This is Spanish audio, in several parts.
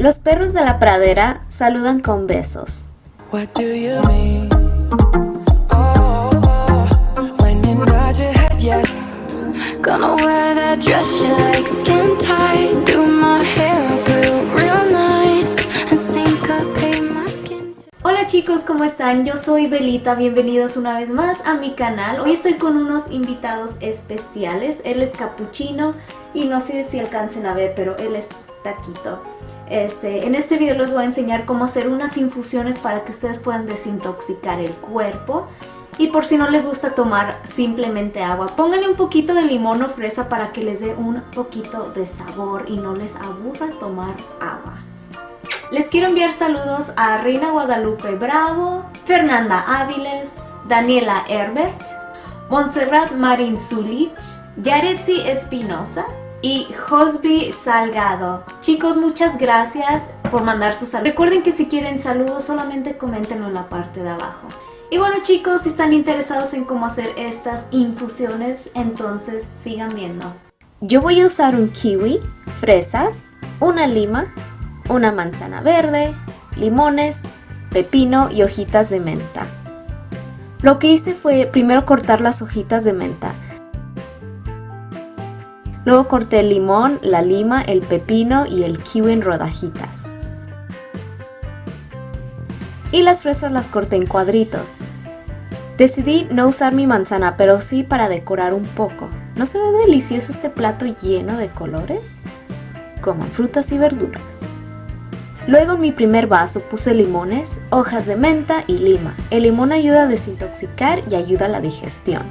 Los perros de la pradera saludan con besos. Oh, when you nod your head, yes. Gonna wear that dress you like skin tight Do my hair up real, real nice And syncopate my skin to Hola chicos, ¿cómo están? Yo soy Belita, bienvenidos una vez más a mi canal. Hoy estoy con unos invitados especiales. Él es Capuchino y no sé si alcancen a ver, pero él es Taquito. Este, en este video les voy a enseñar cómo hacer unas infusiones para que ustedes puedan desintoxicar el cuerpo. Y por si no les gusta tomar simplemente agua, pónganle un poquito de limón o fresa para que les dé un poquito de sabor y no les aburra tomar agua. Les quiero enviar saludos a Reina Guadalupe Bravo, Fernanda Áviles, Daniela Herbert, Montserrat Marín Zulich, Yaretsi Espinosa y Josby Salgado. Chicos, muchas gracias por mandar sus saludos. Recuerden que si quieren saludos solamente coméntenlo en la parte de abajo. Y bueno chicos, si están interesados en cómo hacer estas infusiones, entonces sigan viendo. Yo voy a usar un kiwi, fresas, una lima, una manzana verde, limones, pepino y hojitas de menta. Lo que hice fue primero cortar las hojitas de menta. Luego corté el limón, la lima, el pepino y el kiwi en rodajitas. Y las fresas las corté en cuadritos. Decidí no usar mi manzana, pero sí para decorar un poco. ¿No se ve delicioso este plato lleno de colores? Coman frutas y verduras. Luego en mi primer vaso puse limones, hojas de menta y lima. El limón ayuda a desintoxicar y ayuda a la digestión.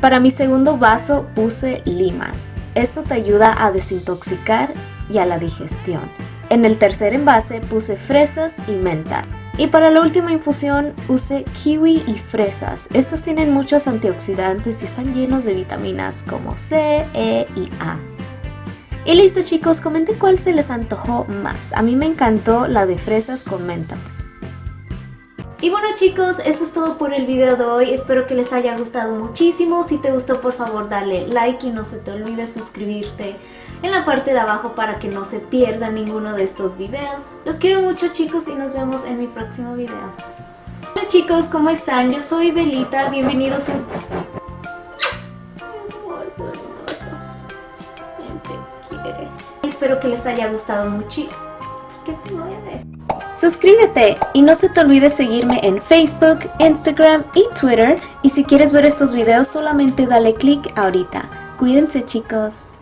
Para mi segundo vaso puse limas. Esto te ayuda a desintoxicar y a la digestión. En el tercer envase puse fresas y menta. Y para la última infusión usé kiwi y fresas. Estos tienen muchos antioxidantes y están llenos de vitaminas como C, E y A. Y listo chicos, comenten cuál se les antojó más. A mí me encantó la de fresas con menta. Y bueno chicos, eso es todo por el video de hoy, espero que les haya gustado muchísimo, si te gustó por favor dale like y no se te olvide suscribirte en la parte de abajo para que no se pierda ninguno de estos videos. Los quiero mucho chicos y nos vemos en mi próximo video. Hola chicos, ¿cómo están? Yo soy Belita, bienvenidos a un... Hermoso, hermoso. ¿Quién te quiere? Espero que les haya gustado mucho. ¿Qué te mueves? Suscríbete y no se te olvide seguirme en Facebook, Instagram y Twitter. Y si quieres ver estos videos solamente dale click ahorita. Cuídense chicos.